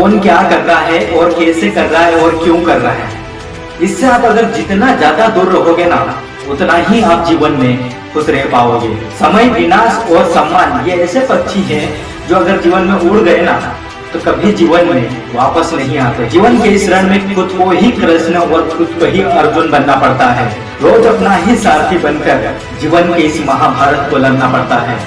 कौन क्या कर रहा है और कैसे कर रहा है और क्यों कर रहा है। इससे आप अगर जितना ज़्यादा दूर रहोगे ना, उतना ही आप जीवन में खुश रह पाओगे। समय विनाश और सम्मान, ये ऐसे पक्षी हैं जो अगर जीवन में उड़ गए ना तो कभी जीवन में वापस नहीं आते। जीवन के इस रण में खुद को ही कृष्ण और खुद को ही अर्जुन बनना पड़ता है। रोज अपना ही सारथी बनकर जीवन के इस महाभारत को लड़ना पड़ता है।